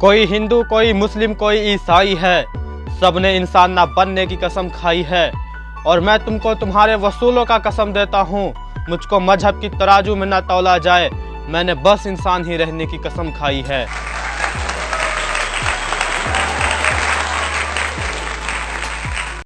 कोई हिंदू, कोई मुस्लिम, कोई ईसाई है। सबने इंसान ना बनने की कसम खाई है। और मैं तुमको तुम्हारे वसूलों का कसम देता हूँ। मुझको मज़हब की तराजू में ना तोला जाए। मैंने बस इंसान ही रहने की कसम खाई है।